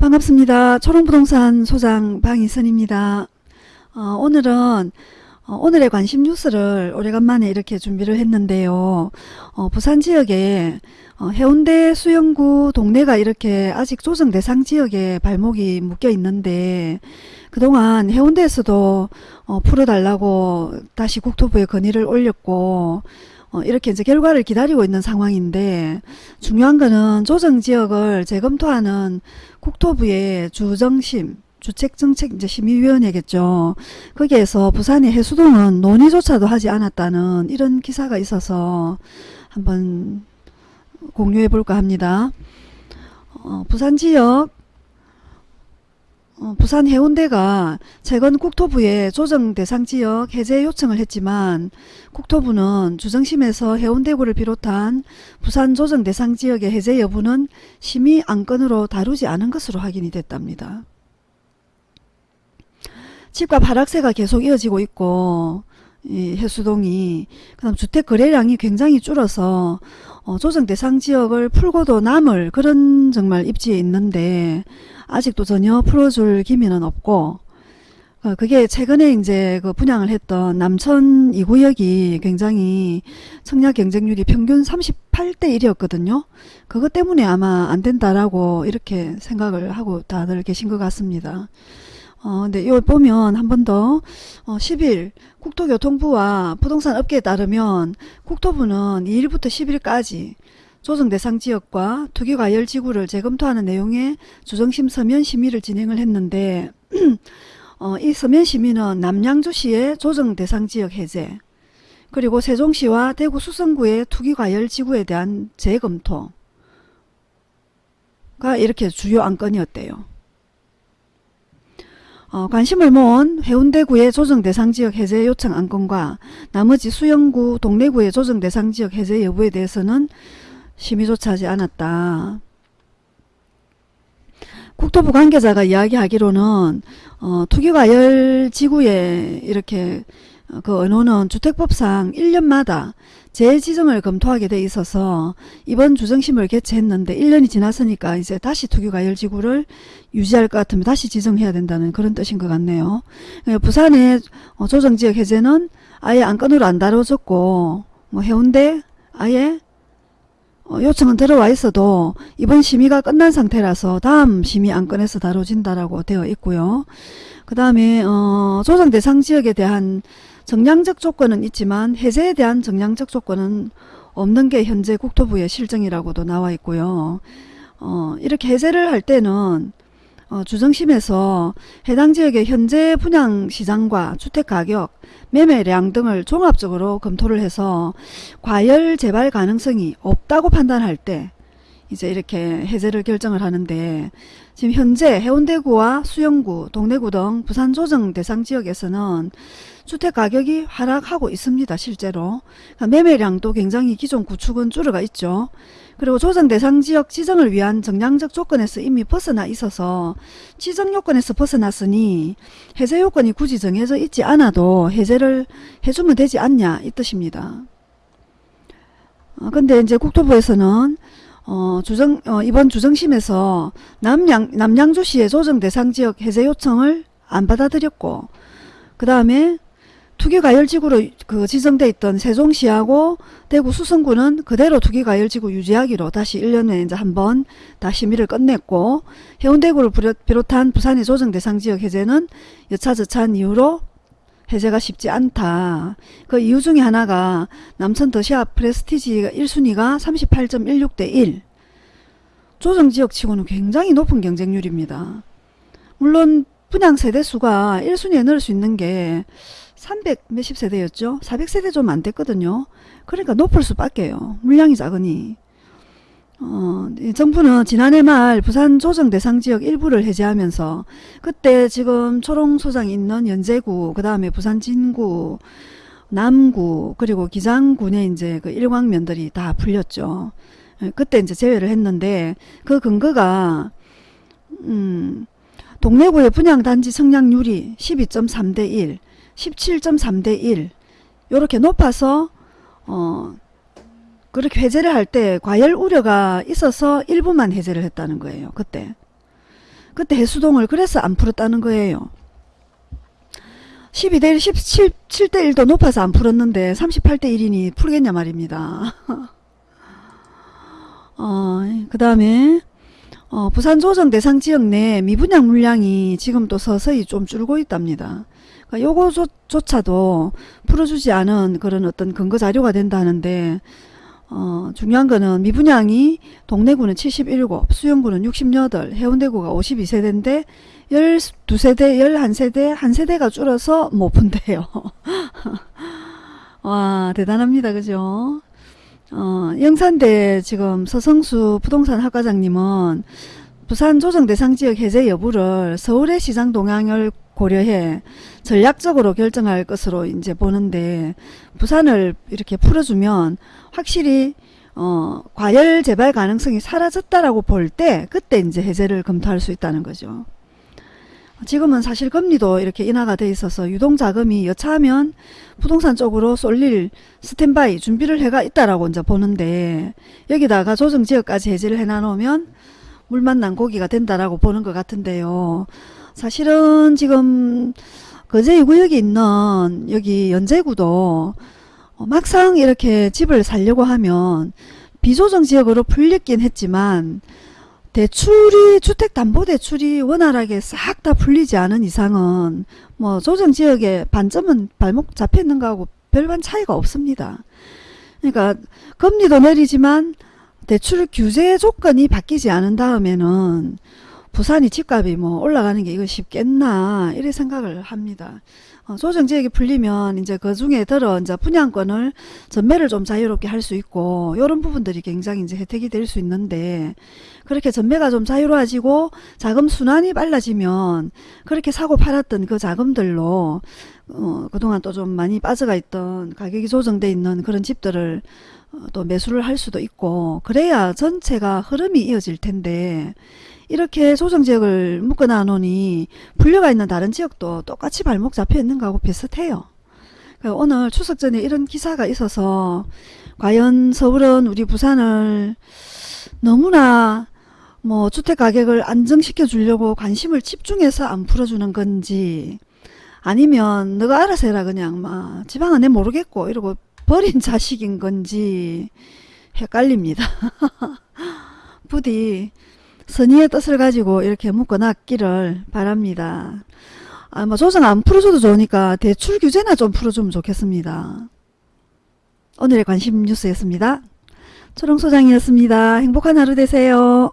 반갑습니다. 초롱부동산 소장 방희선입니다. 어, 오늘은 어, 오늘의 관심 뉴스를 오래간만에 이렇게 준비를 했는데요. 어, 부산 지역에 어, 해운대 수영구 동네가 이렇게 아직 조정 대상 지역에 발목이 묶여 있는데 그동안 해운대에서도 어, 풀어달라고 다시 국토부에 건의를 올렸고 어, 이렇게 이제 결과를 기다리고 있는 상황인데 중요한 거는 조정지역을 재검토하는 국토부의 주정심 주택정책 이제 심의위원회겠죠. 거기에서 부산의 해수동은 논의조차도 하지 않았다는 이런 기사가 있어서 한번 공유해 볼까 합니다. 어, 부산 지역 어, 부산 해운대가 최근 국토부에 조정 대상 지역 해제 요청을 했지만 국토부는 주정심에서 해운대구를 비롯한 부산 조정 대상 지역의 해제 여부는 심의 안건으로 다루지 않은 것으로 확인이 됐답니다. 집값 하락세가 계속 이어지고 있고 이 해수동이 그다음 주택 거래량이 굉장히 줄어서 어, 조정 대상 지역을 풀고도 남을 그런 정말 입지에 있는데 아직도 전혀 풀어줄 기미는 없고 어, 그게 최근에 이제 그 분양을 했던 남천 2구역이 굉장히 청약 경쟁률이 평균 38대 1이었거든요. 그것 때문에 아마 안 된다라고 이렇게 생각을 하고 다들 계신 것 같습니다. 어, 근데 이걸 보면 한 번 더, 어, 10일 국토교통부와 부동산 업계에 따르면 국토부는 2일부터 10일까지 조정 대상 지역과 투기과열 지구를 재검토하는 내용의 주정심 서면 심의를 진행을 했는데 어, 이 서면 심의는 남양주시의 조정 대상 지역 해제 그리고 세종시와 대구 수성구의 투기과열 지구에 대한 재검토가 이렇게 주요 안건이었대요. 어, 관심을 모은 해운대구의 조정대상지역 해제 요청 안건과 나머지 수영구, 동래구의 조정대상지역 해제 여부에 대해서는 심의조차 하지 않았다. 국토부 관계자가 이야기하기로는 어, 투기과열 지구에 이렇게 어, 그 언호는 주택법상 1년마다 재지정을 검토하게 돼 있어서 이번 주정심을 개최했는데 1년이 지났으니까 이제 다시 투기과열지구를 유지할 것 같으면 다시 지정해야 된다는 그런 뜻인 것 같네요. 예, 부산의 어, 조정지역 해제는 아예 안건으로 안 다뤄졌고 뭐 해운대 아예 어, 요청은 들어와 있어도 이번 심의가 끝난 상태라서 다음 심의 안건에서 다뤄진다라고 되어 있고요. 그 다음에 어, 조정 대상 지역에 대한 정량적 조건은 있지만 해제에 대한 정량적 조건은 없는 게 현재 국토부의 실정이라고도 나와 있고요. 어, 이렇게 해제를 할 때는 어, 주정심에서 해당 지역의 현재 분양시장과 주택가격, 매매량 등을 종합적으로 검토를 해서 과열 재발 가능성이 없다고 판단할 때 이제 이렇게 해제를 결정을 하는데 지금 현재 해운대구와 수영구, 동래구 등 부산 조정 대상 지역에서는 주택 가격이 하락하고 있습니다. 실제로. 그러니까 매매량도 굉장히 기존 구축은 줄어가 있죠. 그리고 조정 대상 지역 지정을 위한 정량적 조건에서 이미 벗어나 있어서 지정 요건에서 벗어났으니 해제 요건이 굳이 정해져 있지 않아도 해제를 해주면 되지 않냐 이 뜻입니다. 어, 근데 이제 국토부에서는 어, 주정, 어, 이번 주정심에서 남양, 남양주시의 조정 대상 지역 해제 요청을 안 받아들였고 그 다음에 투기과열지구로 그 지정돼 있던 세종시하고 대구 수성구는 그대로 투기과열지구 유지하기로 다시 1년 후에 이제 한번 다 심의를 끝냈고 해운대구를 비롯한 부산의 조정 대상 지역 해제는 여차저차한 이유로 해제가 쉽지 않다. 그 이유 중에 하나가 남천 더시아 프레스티지 1순위가 38.16 대 1. 조정지역치고는 굉장히 높은 경쟁률입니다. 물론 분양 세대수가 1순위에 넣을 수 있는 게 300 몇십 세대였죠. 400세대 좀 안 됐거든요. 그러니까 높을 수밖에요. 물량이 작으니. 어, 정부는 지난해 말 부산 조정 대상 지역 일부를 해제하면서 그때 지금 초롱소장이 있는 연제구, 그 다음에 부산 진구, 남구, 그리고 기장군에 이제 그 일광면들이 다 풀렸죠. 예, 그때 이제 제외를 했는데 그 근거가 음, 동래구의 분양단지 성량률이 12.3 대 1, 17.3 대 1 이렇게 높아서 어 그렇게 해제를 할 때 과열 우려가 있어서 일부만 해제를 했다는 거예요. 그때. 그때 해수동을 그래서 안 풀었다는 거예요. 12대 1, 17, 7대 1도 높아서 안 풀었는데 38대 1이니 풀겠냐 말입니다. 어, 그 다음에 어, 부산 조정 대상 지역 내 미분양 물량이 지금 또 서서히 좀 줄고 있답니다. 그러니까 요거조차도 풀어주지 않은 그런 어떤 근거 자료가 된다는데 어, 중요한 거는 미분양이 동래구는 77, 수영구는 68, 해운대구가 52세대인데 12세대, 11세대, 한 세대가 줄어서 못 푼대요. 와, 대단합니다. 그죠? 어, 영산대 지금 서성수 부동산 학과장님은 부산 조정 대상 지역 해제 여부를 서울의 시장 동향을 고려해 전략적으로 결정할 것으로 이제 보는데 부산을 이렇게 풀어주면 확실히 어, 과열 재발 가능성이 사라졌다라고 볼 때 그때 이제 해제를 검토할 수 있다는 거죠. 지금은 사실 금리도 이렇게 인하가 돼 있어서 유동자금이 여차하면 부동산 쪽으로 쏠릴 스탠바이 준비를 해가 있다라고 이제 보는데 여기다가 조정지역까지 해제를 해놔놓으면 물만 난 고기가 된다라고 보는 것 같은데요. 사실은 지금 거제 2구역에 있는 여기 연제구도 막상 이렇게 집을 살려고 하면 비조정 지역으로 풀렸긴 했지만 대출이 주택담보대출이 원활하게 싹 다 풀리지 않은 이상은 뭐 조정지역의 반점은 발목 잡혀 있는 거하고 별반 차이가 없습니다. 그러니까 금리도 내리지만 대출 규제 조건이 바뀌지 않은 다음에는 부산이 집값이 뭐 올라가는 게 이거 쉽겠나 이래 생각을 합니다. 어, 조정지역이 풀리면 이제 그 중에 들어 이제 분양권을 전매를 좀 자유롭게 할 수 있고 이런 부분들이 굉장히 이제 혜택이 될 수 있는데 그렇게 전매가 좀 자유로워지고 자금 순환이 빨라지면 그렇게 사고 팔았던 그 자금들로 어, 그동안 또 좀 많이 빠져가 있던 가격이 조정돼 있는 그런 집들을 어, 또 매수를 할 수도 있고 그래야 전체가 흐름이 이어질 텐데 이렇게 조정지역을 묶어놔 놓으니 분려가 있는 다른 지역도 똑같이 발목 잡혀 있는 거하고 비슷해요. 그러니까 오늘 추석 전에 이런 기사가 있어서 과연 서울은 우리 부산을 너무나 뭐 주택 가격을 안정시켜 주려고 관심을 집중해서 안 풀어주는 건지 아니면 너가 알아서 해라 그냥 막 지방은 내 모르겠고 이러고 버린 자식인 건지 헷갈립니다. 부디 선의의 뜻을 가지고 이렇게 묶어놨기를 바랍니다. 아, 뭐 조정 안 풀어줘도 좋으니까 대출 규제나 좀 풀어주면 좋겠습니다. 오늘의 관심 뉴스였습니다. 초롱소장이었습니다. 행복한 하루 되세요.